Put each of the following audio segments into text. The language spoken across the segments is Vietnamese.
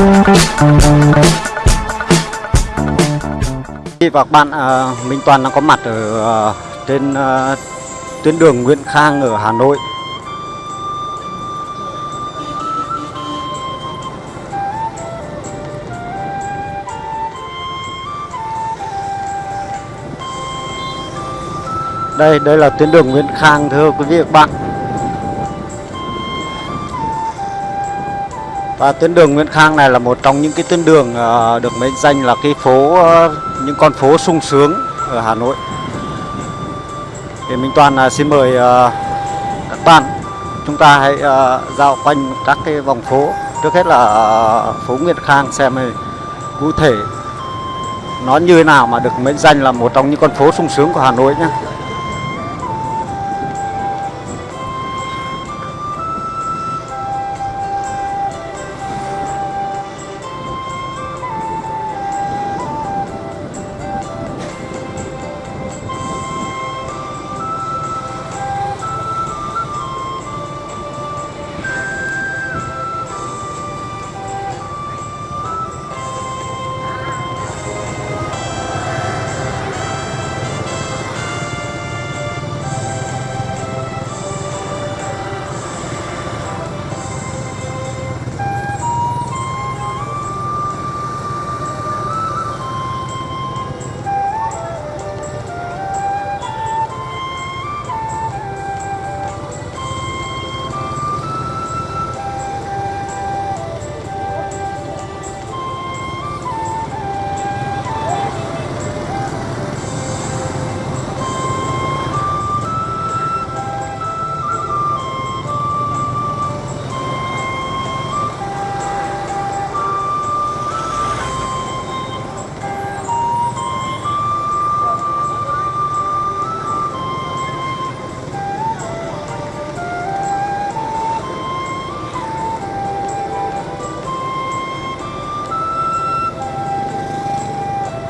Và các bạn, à, Minh Toàn đang có mặt ở à, trên à, tuyến đường Nguyễn Khang ở Hà Nội. Đây, đây là tuyến đường Nguyễn Khang thưa quý vị và các bạn. Và tuyến đường Nguyễn Khang này là một trong những cái tuyến đường ờ, được mệnh danh là cái phố ờ, những con phố sung sướng ở Hà Nội. Thì Minh Toàn ờ, xin mời các bạn chúng ta hãy dạo quanh các cái vòng phố. Trước hết là phố Nguyễn Khang xem cụ thể nó như thế nào mà được mệnh danh là một trong những con phố sung sướng của Hà Nội nhé.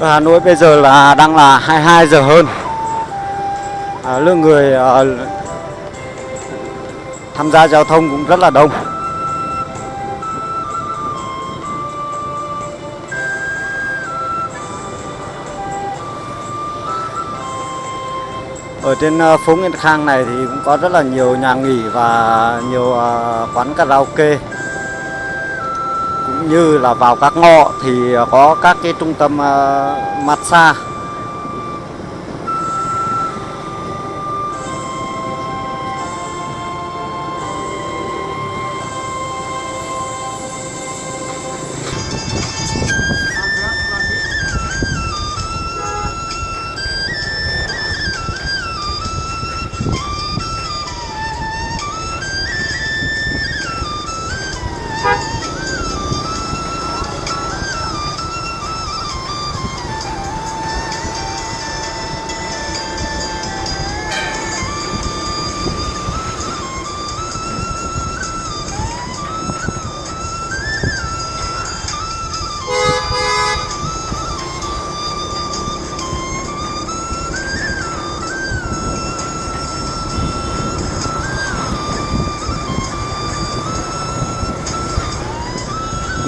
Hà Nội bây giờ là đang là 22 giờ hơn. À, lượng người à, tham gia giao thông cũng rất là đông. Ở trên à, phố Nguyễn Khang này thì cũng có rất là nhiều nhà nghỉ và nhiều à, quán karaoke cũng như là vào các ngõ thì có các cái trung tâm uh, massage.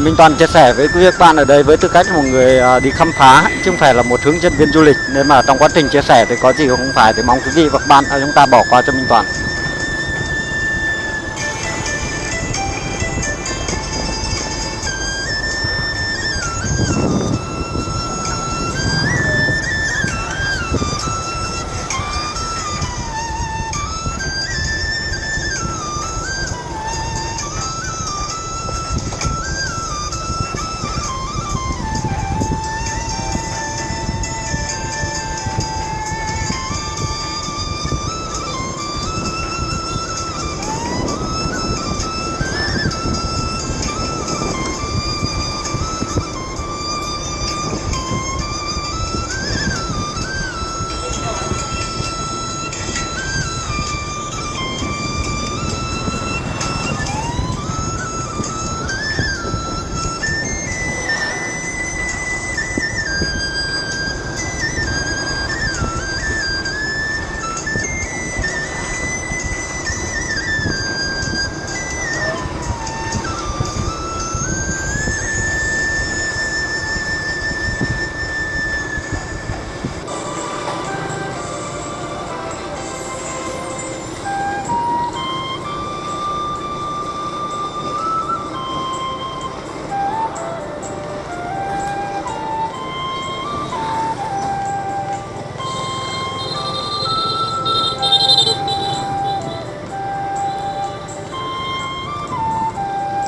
Minh Toàn chia sẻ với quý vị các bạn ở đây với tư cách một người à, đi khám phá, chứ không phải là một hướng dẫn viên du lịch nên mà trong quá trình chia sẻ thì có gì không phải thì mong quý vị và các bạn chúng ta bỏ qua cho Minh Toàn.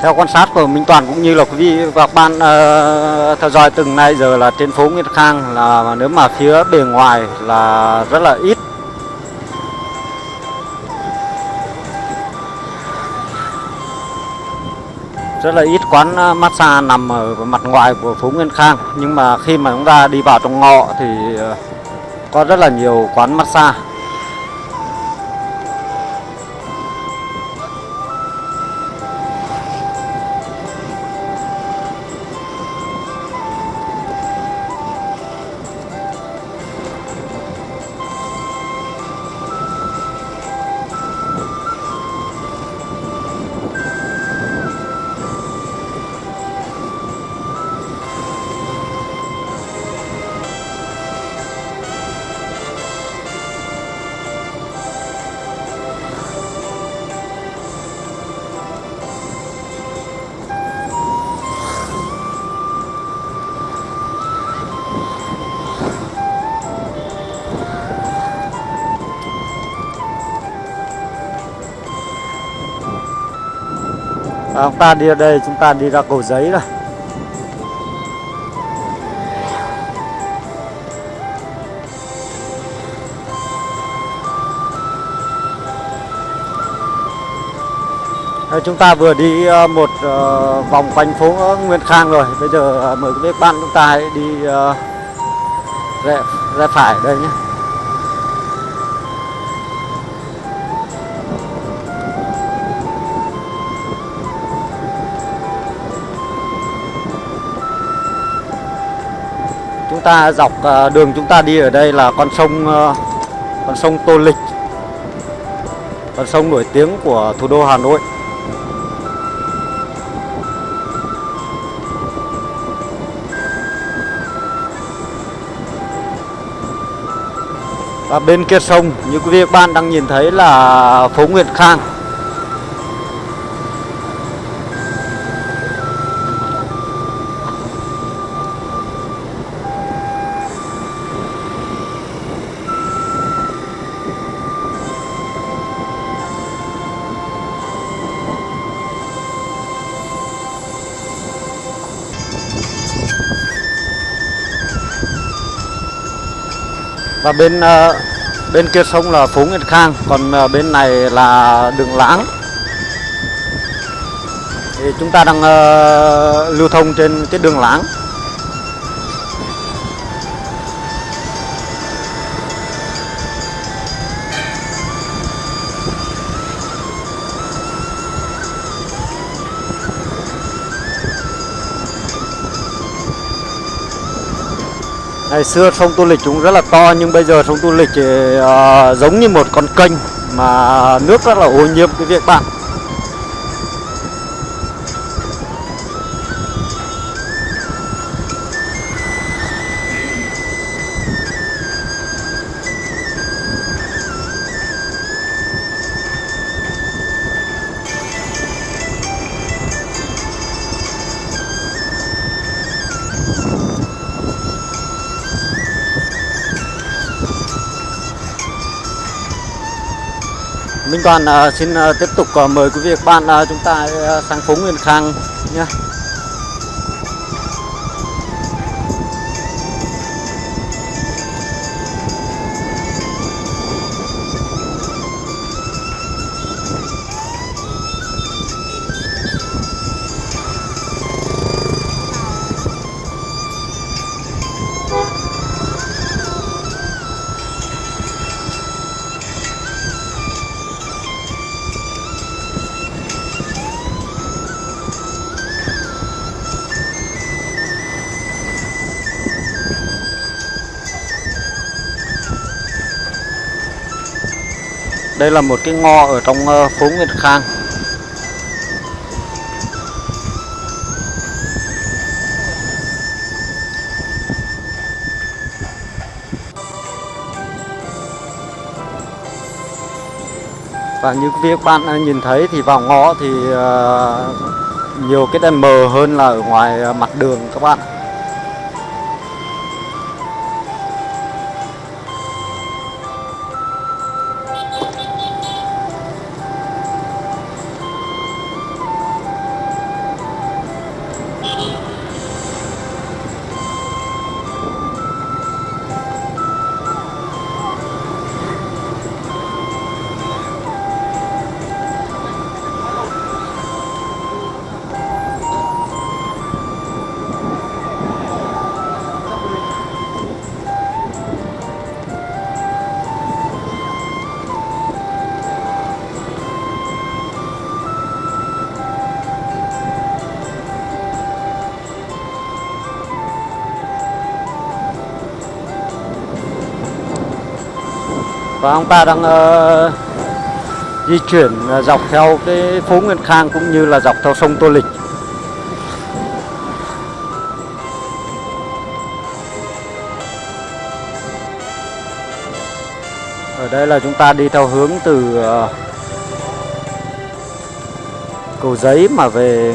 Theo quan sát của Minh Toàn cũng như là quý vị và các bạn uh, theo dõi từng nay giờ là trên phố Nguyễn Khang là nếu mà phía bề ngoài là rất là ít. Rất là ít quán ờ, massage nằm ở mặt ngoài của phố Nguyễn Khang. Nhưng mà khi mà chúng ta đi vào trong ngõ thì ờ, có rất là nhiều quán massage. À, chúng ta đi ra đây chúng ta đi ra cầu giấy rồi Đây, chúng ta vừa đi ờ, một ờ, vòng quanh phố Nguyên Khang rồi. Bây giờ ờ, mời quý vị bạn chúng ta hãy đi rẽ, rẽ phải đây nhé. Ta dọc ờ, đường chúng ta đi ở đây là con sông ờ, con sông Tô Lịch. Con sông nổi tiếng của thủ đô Hà Nội. Và bên kia sông, như quý vị các bạn đang nhìn thấy là phố nguyễn Khang. Và bên ờ, bên kia sông là phố Nguyễn Khang, còn ờ, bên này là đường lãng. Thì chúng ta đang ờ, lưu thông trên cái đường lãng. Ngày xưa sông Tô Lịch cũng rất là to nhưng bây giờ sông Tô Lịch thì, uh, giống như một con kênh mà nước rất là ô nhiễm cái việc bạn. Toàn uh, xin uh, tiếp tục uh, mời quý vị và các bạn uh, chúng ta uh, sang phố Nguyên Khang nhé. Đây là một cái ngõ ở trong ờ, phố Nguyên Khang. Và như các bạn đã nhìn thấy thì vào ngõ thì ờ, nhiều cái đèn mờ hơn là ở ngoài mặt đường các bạn. Và ông ta đang uh, di chuyển ờ, dọc theo cái phố Nguyên Khang cũng như là dọc theo sông Tô Lịch. Ở đây là chúng ta đi theo hướng từ uh, cầu giấy mà về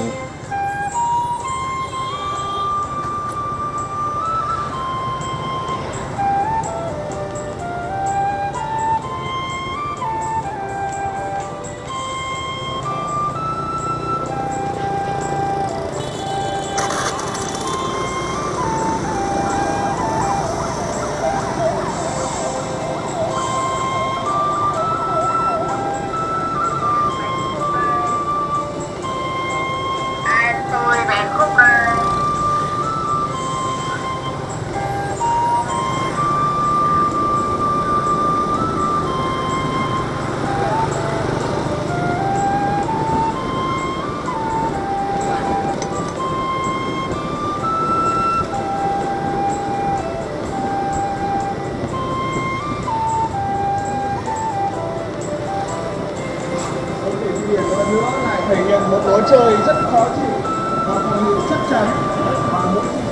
một lối chơi rất khó chịu và phòng ngự chắc chắn. và mỗi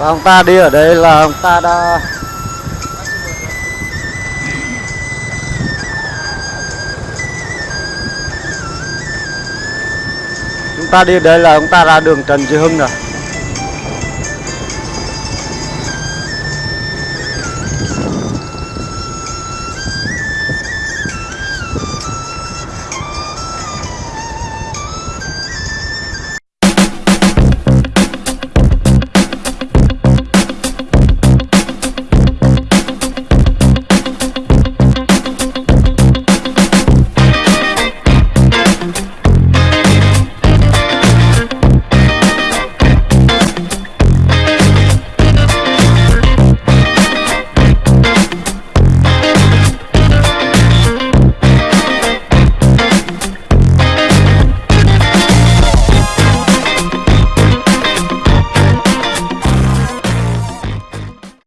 và ông ta đi ở đây là ông ta đã chúng ta đi ở đây là ông ta ra đường Trần Duy Hưng rồi